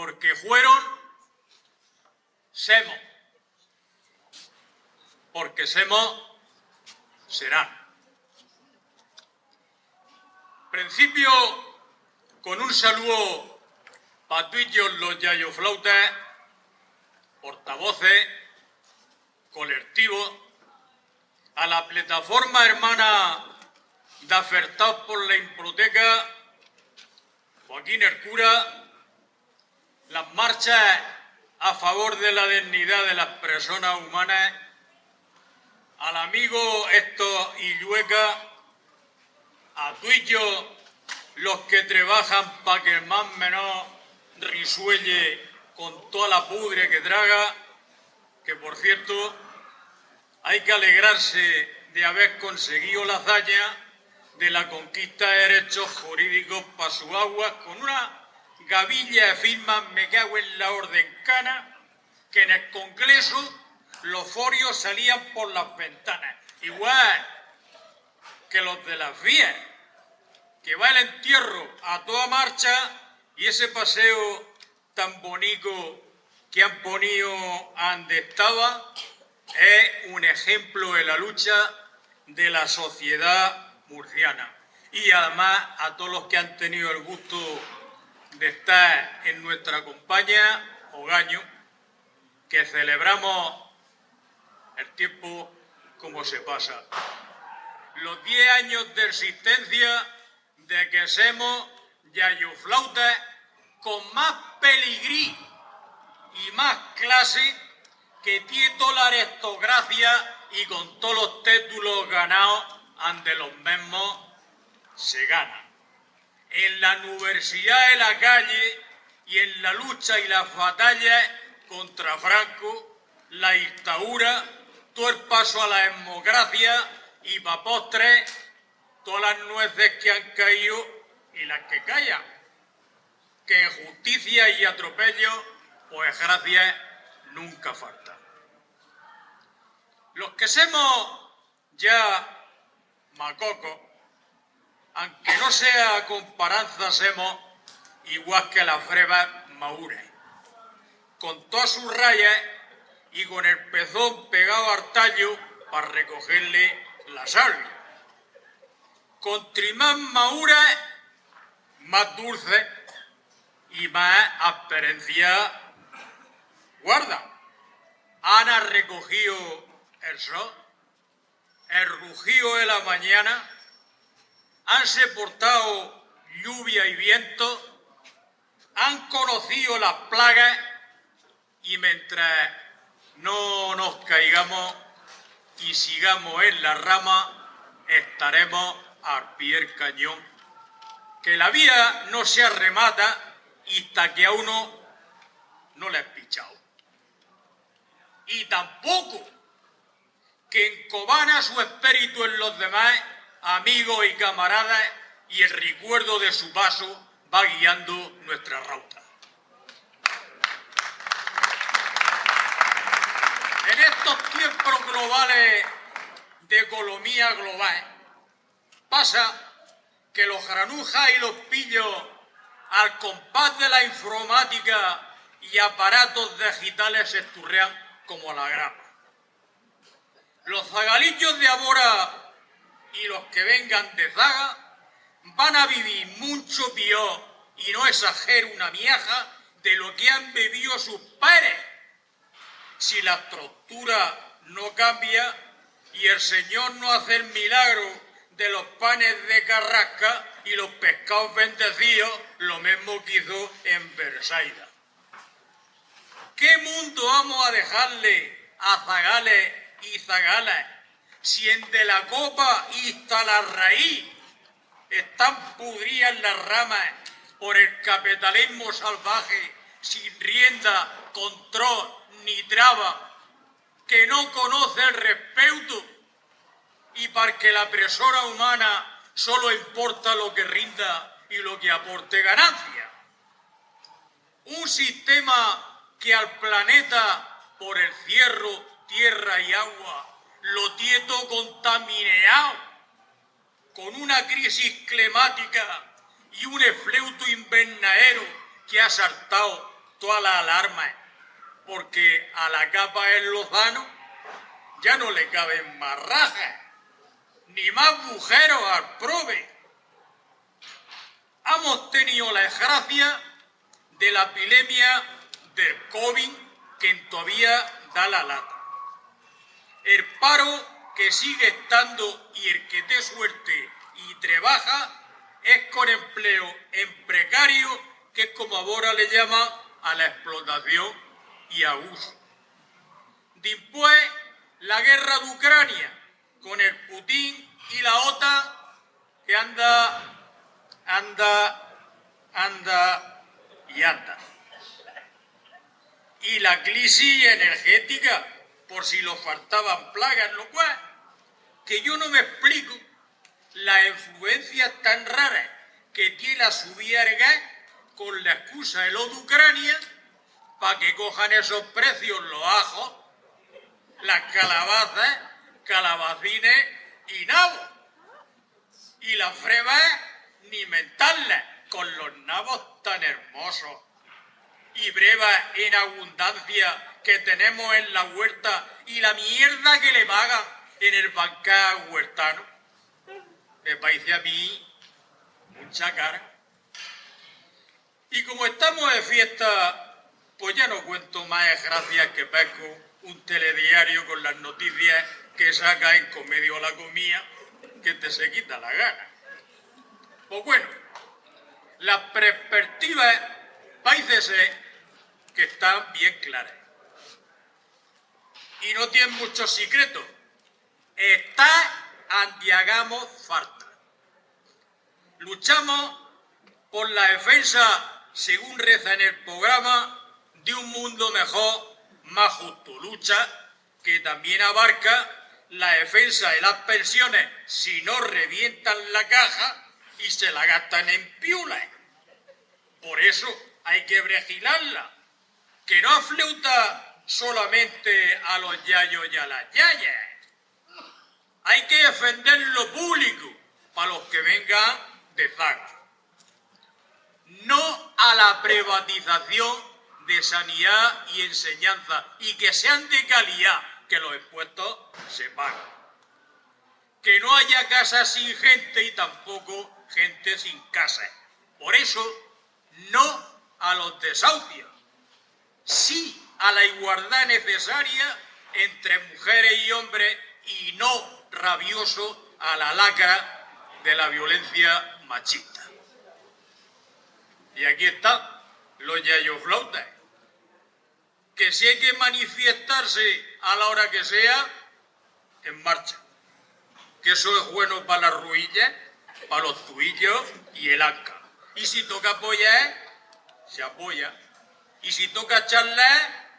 porque fueron, semos, porque semos, serán. Principio con un saludo para todos los yayoflautas, portavoces, colectivos, a la plataforma hermana de por la hipoteca, Joaquín Hercura, las marchas a favor de la dignidad de las personas humanas, al amigo Héctor Illueca, a tuyo los que trabajan para que el más menor risuelle con toda la pudre que traga, que por cierto hay que alegrarse de haber conseguido la hazaña de la conquista de derechos jurídicos para su agua con una gavilla de firmas me cago en la orden cana que en el Congreso los forios salían por las ventanas. Igual que los de las vías, que va el entierro a toda marcha y ese paseo tan bonito que han ponido donde estaba es un ejemplo de la lucha de la sociedad murciana. Y además a todos los que han tenido el gusto de estar en nuestra compañía, Ogaño, que celebramos el tiempo como se pasa. Los 10 años de existencia de que somos yayoflautas con más peligrí y más clase que tiene toda la aristocracia y con todos los títulos ganados ante los mismos se gana. En la universidad de la calle y en la lucha y las batallas contra Franco, la dictadura, todo el paso a la democracia y para postre todas las nueces que han caído y las que callan. Que justicia y atropello, pues gracias, nunca falta. Los que somos ya macocos, aunque no sea comparanza, somos igual que las brevas maures con todas sus rayas y con el pezón pegado al tallo para recogerle la sal. Con trimás maura, más dulce y más asperencia guarda. Han recogido el sol, el rugido de la mañana, han soportado lluvia y viento, han conocido las plagas y mientras no nos caigamos y sigamos en la rama, estaremos al pie del cañón. Que la vida no se arremata hasta que a uno no le has pichado. Y tampoco que encobana su espíritu en los demás, amigos y camaradas, y el recuerdo de su paso va guiando nuestra ruta. estos tiempos globales de economía global, pasa que los granujas y los pillos, al compás de la informática y aparatos digitales, se esturrean como la grama. Los zagalillos de ahora y los que vengan de zaga van a vivir mucho peor, y no exagero una vieja, de lo que han bebido sus padres si la estructura no cambia y el Señor no hace el milagro de los panes de carrasca y los pescados bendecidos, lo mismo que hizo en Versailles. ¿Qué mundo vamos a dejarle a zagales y zagalas si en de la copa y hasta la raíz están pudridas las ramas por el capitalismo salvaje sin rienda, control ni traba, que no conoce el respeto y para que la persona humana solo importa lo que rinda y lo que aporte ganancia. Un sistema que al planeta por el cierro, tierra y agua lo tieto contaminado, con una crisis climática y un efleuto invernadero que ha saltado todas las alarmas, porque a la capa en Lozano ya no le caben más rajas, ni más agujeros al prove. Hemos tenido la desgracia de la epidemia del COVID que todavía da la lata. El paro que sigue estando y el que te suerte y trabaja es con empleo en precario, que es como ahora le llama a la explotación y abuso. Después, la guerra de Ucrania, con el Putin y la OTAN, que anda, anda, anda y anda. Y la crisis energética, por si lo faltaban plagas, lo cual, que yo no me explico las influencias tan raras que tiene la subida gas con la excusa de lo de Ucrania para que cojan esos precios los ajos, las calabazas, calabacines y nabos. Y las frebas ni mentarlas con los nabos tan hermosos y brevas en abundancia que tenemos en la huerta y la mierda que le pagan en el bancal huertano me parece a mí mucha cara. Y como estamos de fiesta, pues ya no cuento más gracias que pesco un telediario con las noticias que saca en comedio a la comida que te se quita la gana. Pues bueno, las perspectivas parece que están bien claras. Y no tienen muchos secretos. Está andiagamos falta. Luchamos por la defensa, según reza en el programa, de un mundo mejor, más justo. Lucha que también abarca la defensa de las pensiones si no revientan la caja y se la gastan en piulas. Por eso hay que vigilarla, que no afleuta solamente a los yayos y a las yayas, hay que defender lo público para los que vengan de zaga. No a la privatización de sanidad y enseñanza y que sean de calidad, que los impuestos se pagan. Que no haya casas sin gente y tampoco gente sin casa. Por eso, no a los desahucios, sí a la igualdad necesaria entre mujeres y hombres y no rabioso a la lacra de la violencia machista. Y aquí está los yayoflautas, que si hay que manifestarse a la hora que sea, en marcha. Que eso es bueno para las ruillas, para los tuillos y el anca. Y si toca apoyar, se apoya. Y si toca charlar,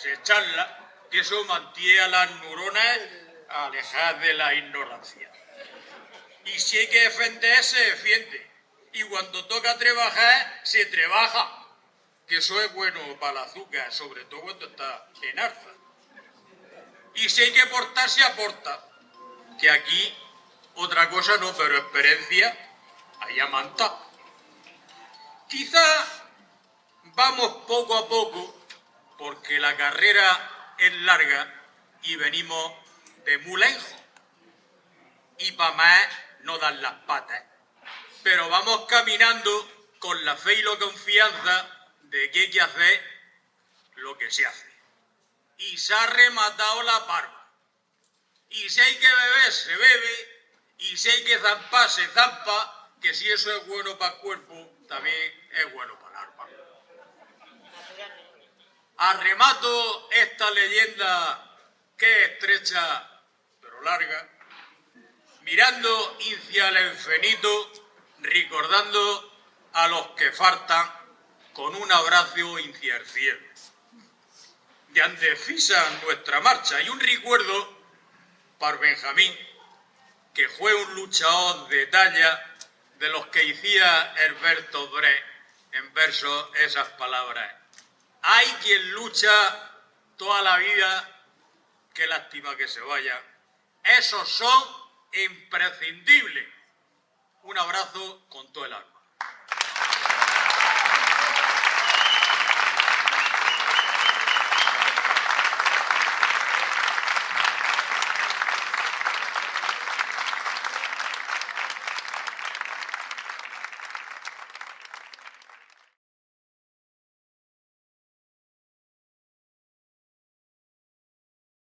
se charla, que eso mantiene a las neuronas alejar de la ignorancia. Y si hay que defender, se defiende. Y cuando toca trabajar, se trabaja. Que eso es bueno para el azúcar, sobre todo cuando está en alza. Y si hay que aportar, se aporta. Que aquí, otra cosa no, pero experiencia, hay manta. Quizá vamos poco a poco, porque la carrera es larga y venimos de mulenjo y para más no dan las patas. Pero vamos caminando con la fe y la confianza de que hay que hacer lo que se hace. Y se ha rematado la barba. Y si hay que beber, se bebe. Y si hay que zampar, se zampa. Que si eso es bueno para el cuerpo, también es bueno para el alma. Arremato esta leyenda que estrecha larga, mirando hacia el infinito, recordando a los que faltan con un abrazo hacia el cielo. Y antefisa nuestra marcha y un recuerdo para Benjamín, que fue un luchador de talla de los que hacía Herberto Bre en verso esas palabras. Hay quien lucha toda la vida, qué lástima que se vaya, esos son imprescindibles. Un abrazo con todo el alma.